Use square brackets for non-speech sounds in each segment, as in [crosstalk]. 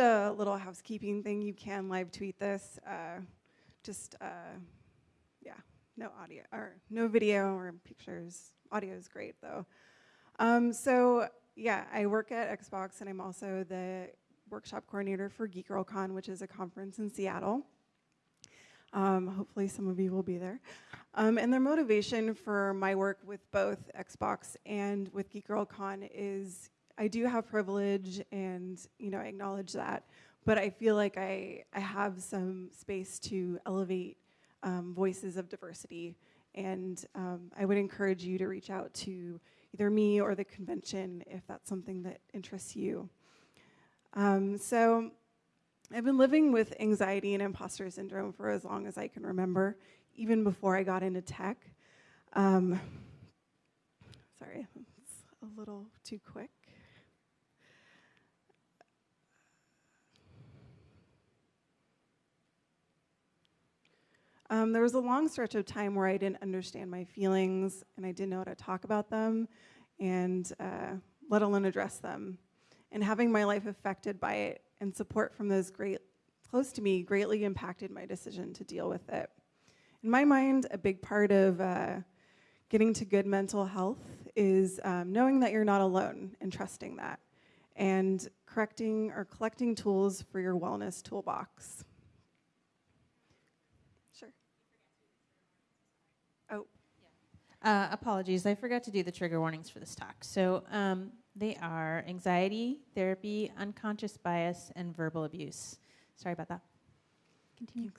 a little housekeeping thing. You can live tweet this. Uh, just, uh, yeah, no audio or no video or pictures. Audio is great though. Um, so yeah, I work at Xbox and I'm also the workshop coordinator for Geek Girl Con, which is a conference in Seattle. Um, hopefully some of you will be there. Um, and their motivation for my work with both Xbox and with Geek Girl Con is I do have privilege and you know I acknowledge that, but I feel like I, I have some space to elevate um, voices of diversity and um, I would encourage you to reach out to either me or the convention if that's something that interests you. Um, so I've been living with anxiety and imposter syndrome for as long as I can remember, even before I got into tech. Um, sorry, [laughs] it's a little too quick. Um, there was a long stretch of time where I didn't understand my feelings and I didn't know how to talk about them and uh, let alone address them. And having my life affected by it and support from those great, close to me greatly impacted my decision to deal with it. In my mind, a big part of uh, getting to good mental health is um, knowing that you're not alone and trusting that and correcting or collecting tools for your wellness toolbox. Sure. Oh. Uh, apologies, I forgot to do the trigger warnings for this talk. So um, they are anxiety, therapy, unconscious bias, and verbal abuse. Sorry about that. Continue.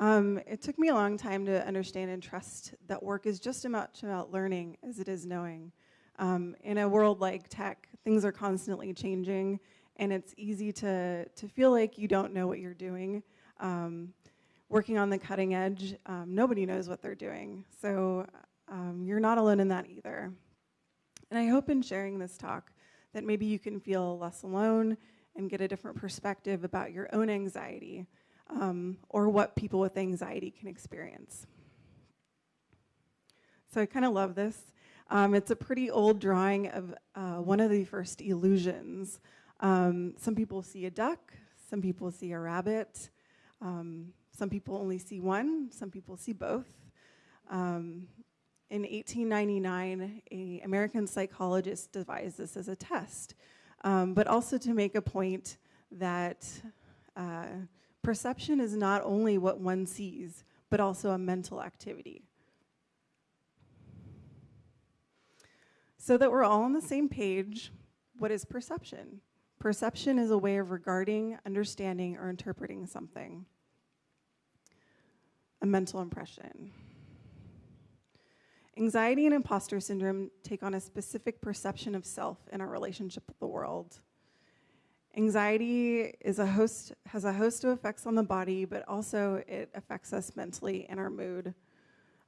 Um, it took me a long time to understand and trust that work is just as much about learning as it is knowing. Um, in a world like tech, things are constantly changing, and it's easy to, to feel like you don't know what you're doing. Um, working on the cutting edge, um, nobody knows what they're doing. So um, you're not alone in that either. And I hope in sharing this talk that maybe you can feel less alone and get a different perspective about your own anxiety um, or what people with anxiety can experience. So I kind of love this. Um, it's a pretty old drawing of uh, one of the first illusions. Um, some people see a duck, some people see a rabbit, um, some people only see one, some people see both. Um, in 1899, an American psychologist devised this as a test, um, but also to make a point that uh, perception is not only what one sees, but also a mental activity. So that we're all on the same page, what is perception? Perception is a way of regarding, understanding, or interpreting something. A mental impression. Anxiety and imposter syndrome take on a specific perception of self in our relationship with the world. Anxiety is a host, has a host of effects on the body, but also it affects us mentally and our mood.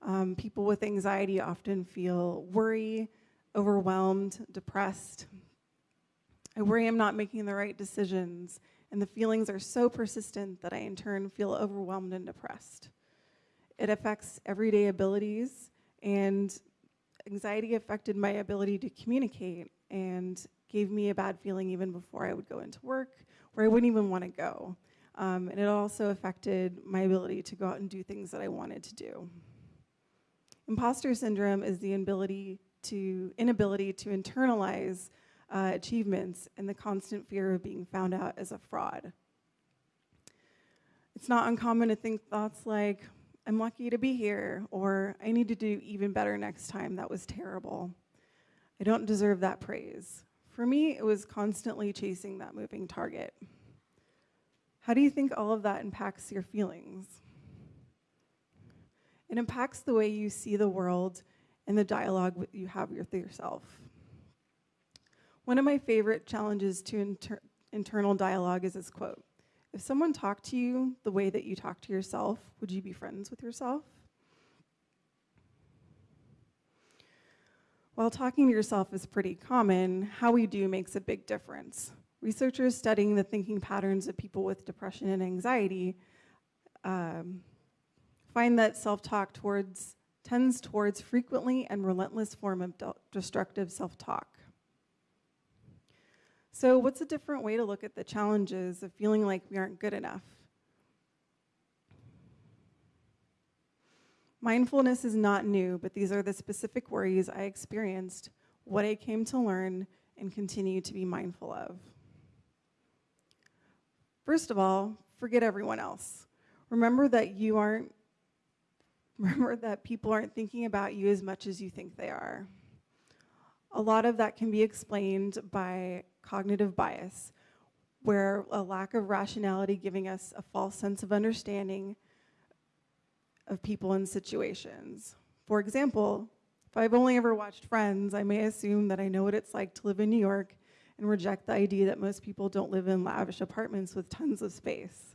Um, people with anxiety often feel worry, overwhelmed, depressed. I worry I'm not making the right decisions, and the feelings are so persistent that I in turn feel overwhelmed and depressed. It affects everyday abilities, and anxiety affected my ability to communicate and gave me a bad feeling even before I would go into work, where I wouldn't even want to go. Um, and it also affected my ability to go out and do things that I wanted to do. Imposter syndrome is the inability to, inability to internalize uh, achievements and the constant fear of being found out as a fraud. It's not uncommon to think thoughts like, I'm lucky to be here, or I need to do even better next time, that was terrible. I don't deserve that praise. For me, it was constantly chasing that moving target. How do you think all of that impacts your feelings? It impacts the way you see the world and the dialogue you have with yourself. One of my favorite challenges to inter internal dialogue is this quote. If someone talked to you the way that you talk to yourself, would you be friends with yourself? While talking to yourself is pretty common, how we do makes a big difference. Researchers studying the thinking patterns of people with depression and anxiety um, find that self-talk towards tends towards frequently and relentless form of destructive self-talk. So, what's a different way to look at the challenges of feeling like we aren't good enough? Mindfulness is not new, but these are the specific worries I experienced, what I came to learn, and continue to be mindful of. First of all, forget everyone else. Remember that you aren't, [laughs] remember that people aren't thinking about you as much as you think they are. A lot of that can be explained by cognitive bias, where a lack of rationality giving us a false sense of understanding of people and situations. For example, if I've only ever watched Friends, I may assume that I know what it's like to live in New York and reject the idea that most people don't live in lavish apartments with tons of space.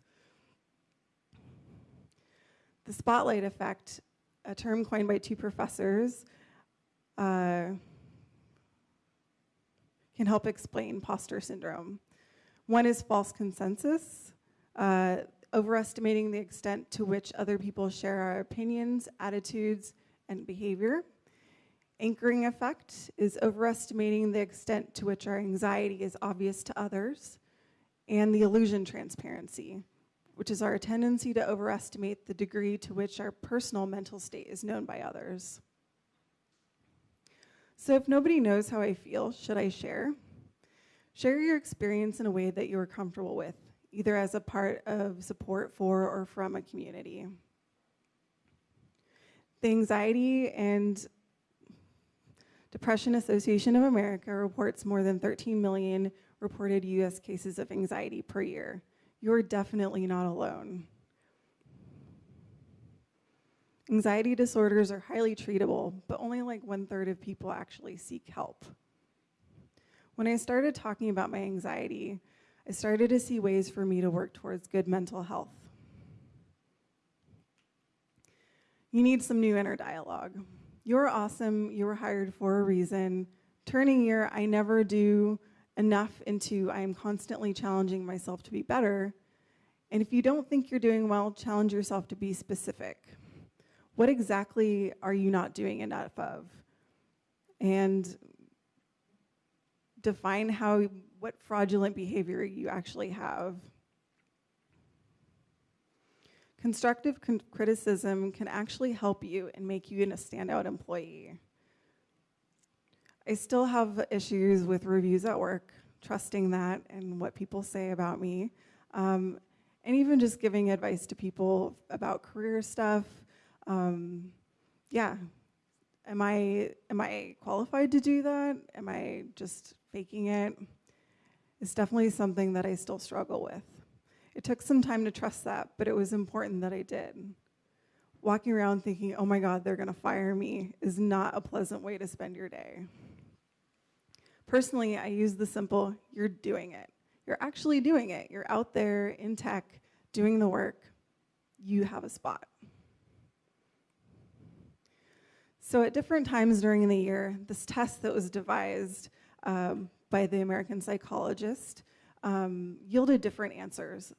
The spotlight effect, a term coined by two professors, uh, can help explain imposter syndrome. One is false consensus. Uh, overestimating the extent to which other people share our opinions, attitudes, and behavior. Anchoring effect is overestimating the extent to which our anxiety is obvious to others. And the illusion transparency, which is our tendency to overestimate the degree to which our personal mental state is known by others. So if nobody knows how I feel, should I share? Share your experience in a way that you are comfortable with either as a part of support for or from a community. The Anxiety and Depression Association of America reports more than 13 million reported US cases of anxiety per year. You're definitely not alone. Anxiety disorders are highly treatable, but only like one third of people actually seek help. When I started talking about my anxiety, I started to see ways for me to work towards good mental health. You need some new inner dialogue. You're awesome, you were hired for a reason. Turning your I never do enough into I am constantly challenging myself to be better. And if you don't think you're doing well, challenge yourself to be specific. What exactly are you not doing enough of? And define how what fraudulent behavior you actually have. Constructive con criticism can actually help you and make you a standout employee. I still have issues with reviews at work, trusting that and what people say about me. Um, and even just giving advice to people about career stuff. Um, yeah, am I, am I qualified to do that? Am I just faking it? It's definitely something that I still struggle with. It took some time to trust that, but it was important that I did. Walking around thinking, oh my God, they're gonna fire me is not a pleasant way to spend your day. Personally, I use the simple, you're doing it. You're actually doing it. You're out there in tech, doing the work. You have a spot. So at different times during the year, this test that was devised um, by the American psychologist um, yielded different answers.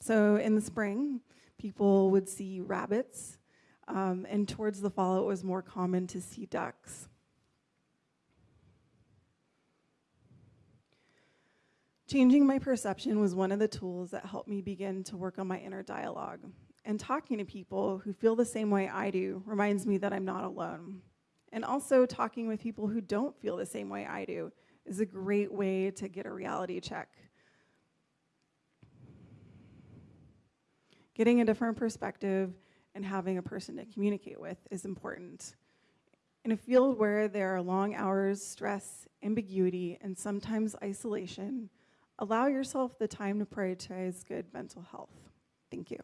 So in the spring, people would see rabbits, um, and towards the fall, it was more common to see ducks. Changing my perception was one of the tools that helped me begin to work on my inner dialogue. And talking to people who feel the same way I do reminds me that I'm not alone. And also talking with people who don't feel the same way I do is a great way to get a reality check. Getting a different perspective and having a person to communicate with is important. In a field where there are long hours, stress, ambiguity, and sometimes isolation, allow yourself the time to prioritize good mental health. Thank you.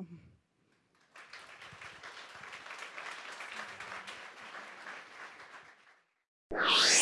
you